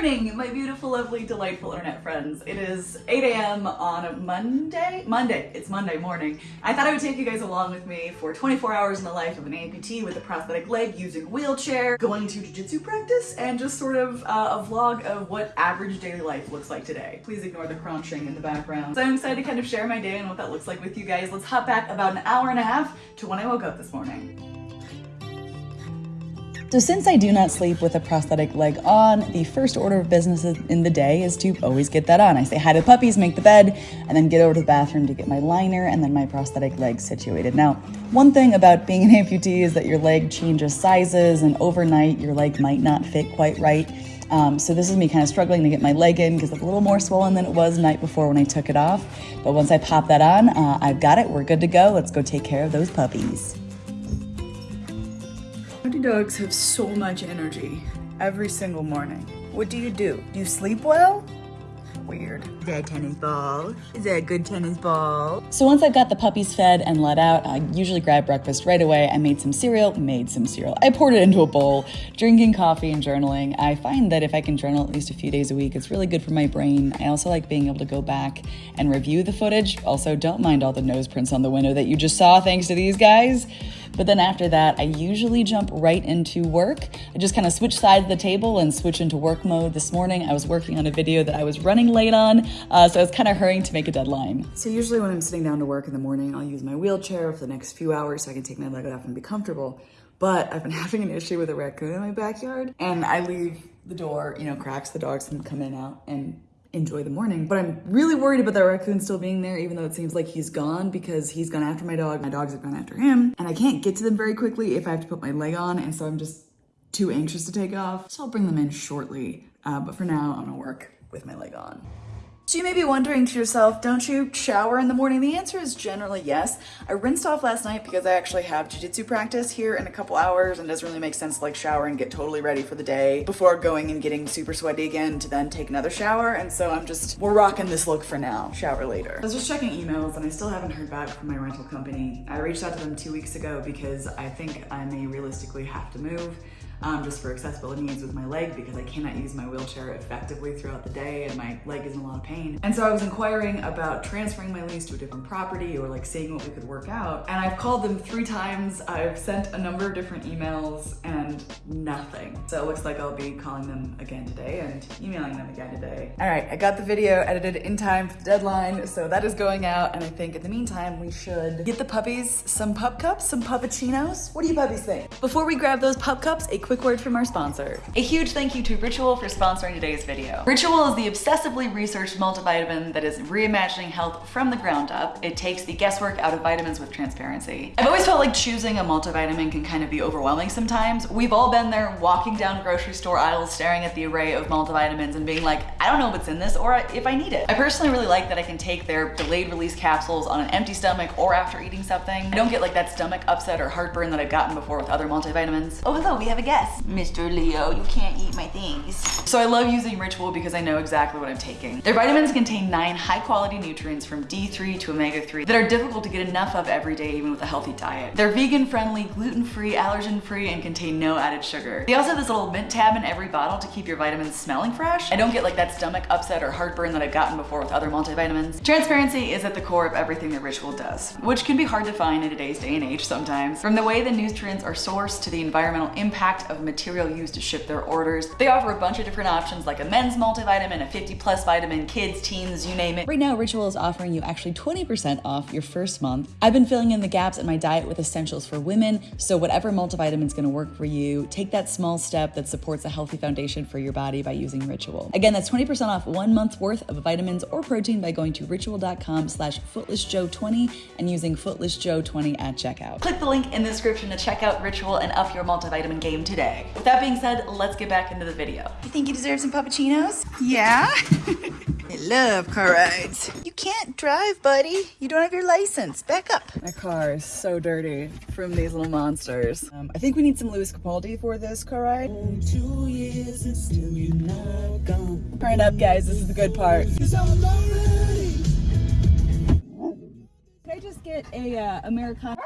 morning, my beautiful, lovely, delightful internet friends. It is 8 a.m. on a Monday? Monday. It's Monday morning. I thought I would take you guys along with me for 24 hours in the life of an amputee with a prosthetic leg using a wheelchair, going to jiu-jitsu practice, and just sort of uh, a vlog of what average daily life looks like today. Please ignore the crunching in the background. So I'm excited to kind of share my day and what that looks like with you guys. Let's hop back about an hour and a half to when I woke up this morning. So since I do not sleep with a prosthetic leg on, the first order of business in the day is to always get that on. I say hi to the puppies, make the bed, and then get over to the bathroom to get my liner and then my prosthetic leg situated. Now, one thing about being an amputee is that your leg changes sizes and overnight your leg might not fit quite right. Um, so this is me kind of struggling to get my leg in because it's a little more swollen than it was the night before when I took it off. But once I pop that on, uh, I've got it. We're good to go. Let's go take care of those puppies dogs have so much energy every single morning. What do you do? Do you sleep well? Weird. Is that a tennis ball? Is that a good tennis ball? So once I've got the puppies fed and let out, I usually grab breakfast right away. I made some cereal, made some cereal. I poured it into a bowl, drinking coffee and journaling. I find that if I can journal at least a few days a week, it's really good for my brain. I also like being able to go back and review the footage. Also, don't mind all the nose prints on the window that you just saw thanks to these guys. But then after that, I usually jump right into work. I just kind of switch sides of the table and switch into work mode. This morning, I was working on a video that I was running late on, uh, so I was kind of hurrying to make a deadline. So usually when I'm sitting down to work in the morning, I'll use my wheelchair for the next few hours so I can take my leg off and be comfortable. But I've been having an issue with a raccoon in my backyard, and I leave the door, you know, cracks, the dogs can come in and out, and enjoy the morning. But I'm really worried about that raccoon still being there, even though it seems like he's gone because he's gone after my dog. My dogs have gone after him. And I can't get to them very quickly if I have to put my leg on. And so I'm just too anxious to take off. So I'll bring them in shortly. Uh, but for now, I'm gonna work with my leg on. So you may be wondering to yourself, don't you shower in the morning? The answer is generally yes. I rinsed off last night because I actually have jujitsu practice here in a couple hours and doesn't really make sense to like shower and get totally ready for the day before going and getting super sweaty again to then take another shower. And so I'm just, we're rocking this look for now, shower later. I was just checking emails and I still haven't heard back from my rental company. I reached out to them two weeks ago because I think I may realistically have to move um, just for accessibility needs with my leg because I cannot use my wheelchair effectively throughout the day and my leg is in a lot of pain. And so I was inquiring about transferring my lease to a different property or like seeing what we could work out. And I've called them three times. I've sent a number of different emails and nothing. So it looks like I'll be calling them again today and emailing them again today. All right, I got the video edited in time for the deadline. So that is going out. And I think in the meantime, we should get the puppies some pup cups, some puppuccinos. What do you puppies think? Before we grab those pup cups, a quick word from our sponsor. A huge thank you to Ritual for sponsoring today's video. Ritual is the obsessively researched multivitamin that is reimagining health from the ground up. It takes the guesswork out of vitamins with transparency. I've always felt like choosing a multivitamin can kind of be overwhelming sometimes. We've all been there walking down grocery store aisles staring at the array of multivitamins and being like, I don't know what's in this or if I need it. I personally really like that I can take their delayed release capsules on an empty stomach or after eating something. I don't get like that stomach upset or heartburn that I've gotten before with other multivitamins. Oh hello, we have a guest. Yes, Mr. Leo, you can't eat my things. So I love using Ritual because I know exactly what I'm taking. Their vitamins contain nine high quality nutrients from D3 to omega-3 that are difficult to get enough of every day even with a healthy diet. They're vegan friendly, gluten-free, allergen-free, and contain no added sugar. They also have this little mint tab in every bottle to keep your vitamins smelling fresh. I don't get like that stomach upset or heartburn that I've gotten before with other multivitamins. Transparency is at the core of everything that Ritual does, which can be hard to find in today's day and age sometimes. From the way the nutrients are sourced to the environmental impact of material used to ship their orders. They offer a bunch of different options like a men's multivitamin, a 50 plus vitamin, kids, teens, you name it. Right now, Ritual is offering you actually 20% off your first month. I've been filling in the gaps in my diet with essentials for women, so whatever multivitamin is gonna work for you, take that small step that supports a healthy foundation for your body by using Ritual. Again, that's 20% off one month's worth of vitamins or protein by going to ritual.com slash footlessjo20 and using footlessjo20 at checkout. Click the link in the description to check out Ritual and up your multivitamin game today. With that being said, let's get back into the video. You think you deserve some puppuccinos? Yeah. I love car rides. You can't drive, buddy. You don't have your license. Back up. My car is so dirty from these little monsters. Um, I think we need some Lewis Capaldi for this car ride. Two years and still you're not gone. Turn up, guys. This is the good part. Can I just get a uh, Americano?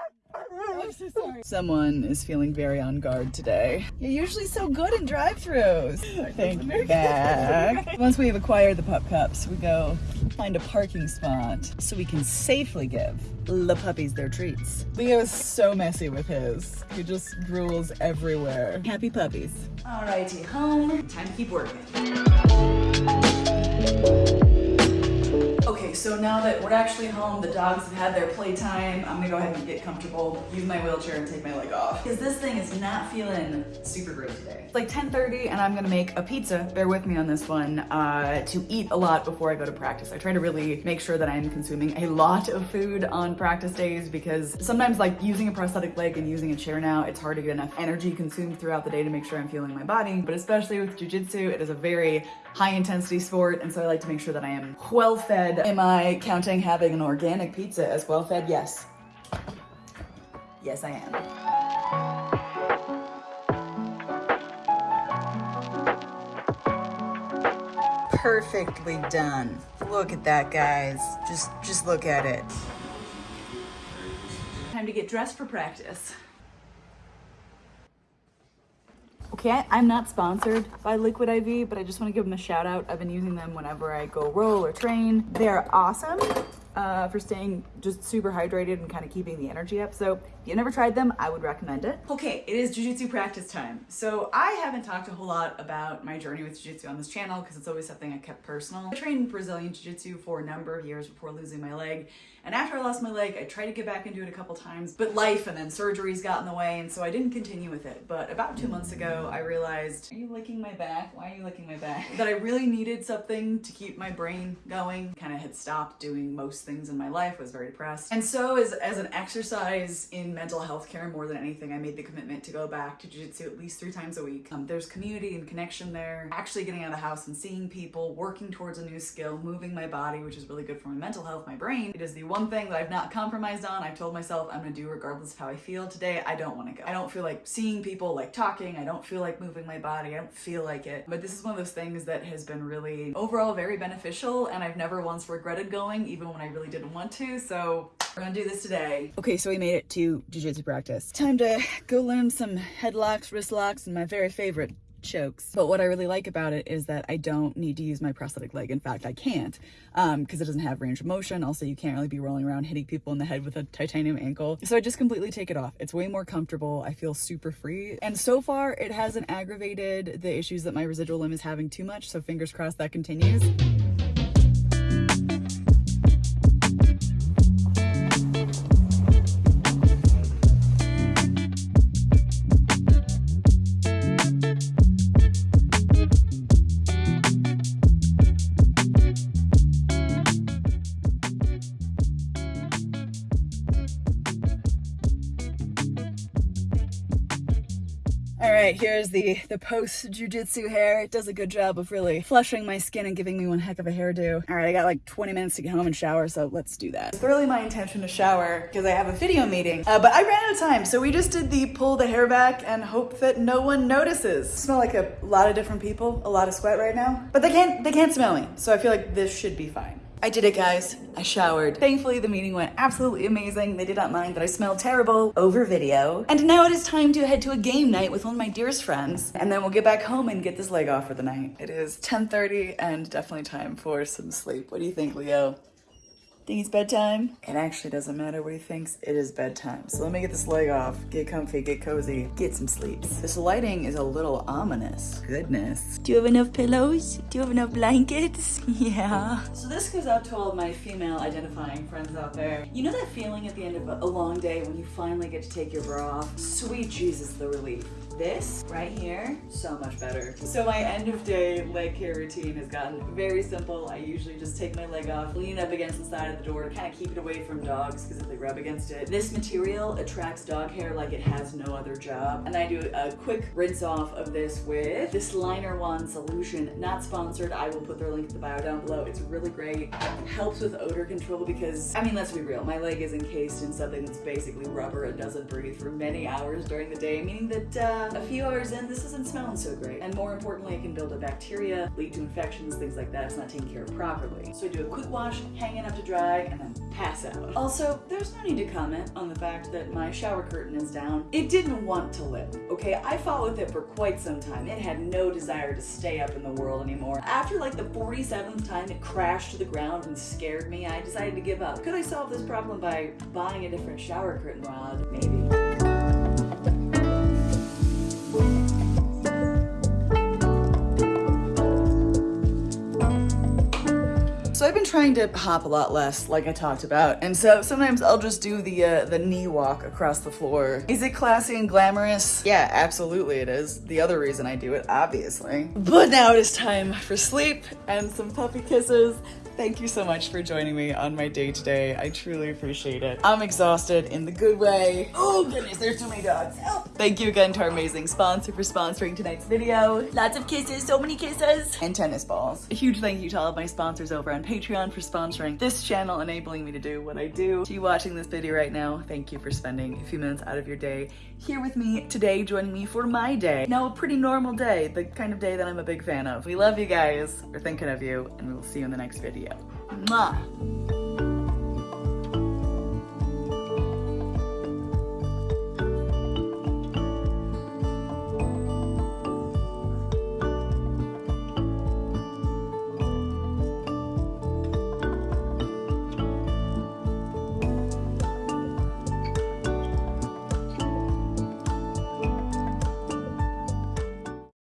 so sorry. Someone is feeling very on guard today. You're usually so good in drive-throughs. Thank you back. Once we have acquired the pup cups, we go find a parking spot so we can safely give the puppies their treats. Leo is so messy with his. He just drools everywhere. Happy puppies. Alrighty, home. Time to keep working. So now that we're actually home, the dogs have had their playtime, I'm gonna go ahead and get comfortable, use my wheelchair and take my leg off. Because this thing is not feeling super great today. It's like 10.30 and I'm gonna make a pizza, bear with me on this one, uh, to eat a lot before I go to practice. I try to really make sure that I'm consuming a lot of food on practice days because sometimes like using a prosthetic leg and using a chair now, it's hard to get enough energy consumed throughout the day to make sure I'm feeling my body. But especially with jujitsu, it is a very high intensity sport. And so I like to make sure that I am well fed. Am I counting having an organic pizza as well fed? Yes. Yes, I am. Perfectly done. Look at that, guys. Just, just look at it. Time to get dressed for practice. I'm not sponsored by Liquid IV, but I just want to give them a shout out. I've been using them whenever I go roll or train. They're awesome uh, for staying just super hydrated and kind of keeping the energy up. So if you never tried them, I would recommend it. Okay, it is jujitsu practice time. So I haven't talked a whole lot about my journey with jujitsu on this channel because it's always something I kept personal. I trained Brazilian jiu-jitsu for a number of years before losing my leg. And after I lost my leg, I tried to get back into it a couple times, but life and then surgeries got in the way, and so I didn't continue with it. But about two months ago, I realized, are you licking my back? Why are you licking my back? that I really needed something to keep my brain going. Kind of had stopped doing most things in my life, was very depressed. And so as, as an exercise in mental health care more than anything, I made the commitment to go back to jiu-jitsu at least three times a week. Um, there's community and connection there, actually getting out of the house and seeing people, working towards a new skill, moving my body, which is really good for my mental health, my brain. It is the one thing that I've not compromised on. I've told myself I'm gonna do regardless of how I feel. Today, I don't wanna go. I don't feel like seeing people, like talking. I don't feel like moving my body. I don't feel like it. But this is one of those things that has been really overall very beneficial and I've never once regretted going even when I really didn't want to. So we're gonna do this today. Okay, so we made it to jujitsu practice. Time to go learn some headlocks, wrist locks, and my very favorite, chokes. But what I really like about it is that I don't need to use my prosthetic leg. In fact, I can't because um, it doesn't have range of motion. Also, you can't really be rolling around hitting people in the head with a titanium ankle. So I just completely take it off. It's way more comfortable. I feel super free. And so far, it hasn't aggravated the issues that my residual limb is having too much. So fingers crossed that continues. Right, here's the, the post jujitsu hair. It does a good job of really flushing my skin and giving me one heck of a hairdo. All right, I got like 20 minutes to get home and shower, so let's do that. It's really my intention to shower because I have a video meeting, uh, but I ran out of time. So we just did the pull the hair back and hope that no one notices. I smell like a lot of different people, a lot of sweat right now, but they can't, they can't smell me. So I feel like this should be fine. I did it, guys. I showered. Thankfully, the meeting went absolutely amazing. They did not mind that I smelled terrible over video. And now it is time to head to a game night with one of my dearest friends. And then we'll get back home and get this leg off for the night. It is 10.30 and definitely time for some sleep. What do you think, Leo? Think it's bedtime? It actually doesn't matter what he thinks, it is bedtime. So let me get this leg off, get comfy, get cozy, get some sleeps. This lighting is a little ominous. Goodness. Do you have enough pillows? Do you have enough blankets? Yeah. So this goes out to all of my female identifying friends out there. You know that feeling at the end of a long day when you finally get to take your bra off? Sweet Jesus, the relief. This right here, so much better. So my end of day leg care routine has gotten very simple. I usually just take my leg off, lean up against the side of the door to kind of keep it away from dogs because if they rub against it. This material attracts dog hair like it has no other job. And I do a quick rinse off of this with this Liner One solution. Not sponsored. I will put their link in the bio down below. It's really great. It helps with odor control because, I mean, let's be real. My leg is encased in something that's basically rubber and doesn't breathe for many hours during the day, meaning that uh, Um, a few hours in, this isn't smelling so great. And more importantly, it can build up bacteria, lead to infections, things like that. It's not taken care of properly. So I do a quick wash, hang it up to dry, and then pass out. Also, there's no need to comment on the fact that my shower curtain is down. It didn't want to live, okay? I fought with it for quite some time. It had no desire to stay up in the world anymore. After like the 47th time it crashed to the ground and scared me, I decided to give up. Could I solve this problem by buying a different shower curtain rod? Maybe. So I've been trying to hop a lot less, like I talked about, and so sometimes I'll just do the uh, the knee walk across the floor. Is it classy and glamorous? Yeah, absolutely it is. The other reason I do it, obviously. But now it is time for sleep and some puppy kisses. Thank you so much for joining me on my day today. I truly appreciate it. I'm exhausted in the good way. Oh goodness, there's too many dogs. Help. Thank you again to our amazing sponsor for sponsoring tonight's video. Lots of kisses, so many kisses. And tennis balls. A huge thank you to all of my sponsors over on Patreon for sponsoring this channel, enabling me to do what I do. To you watching this video right now, thank you for spending a few minutes out of your day here with me today, joining me for my day. Now, a pretty normal day, the kind of day that I'm a big fan of. We love you guys. We're thinking of you, and we will see you in the next video. そうです。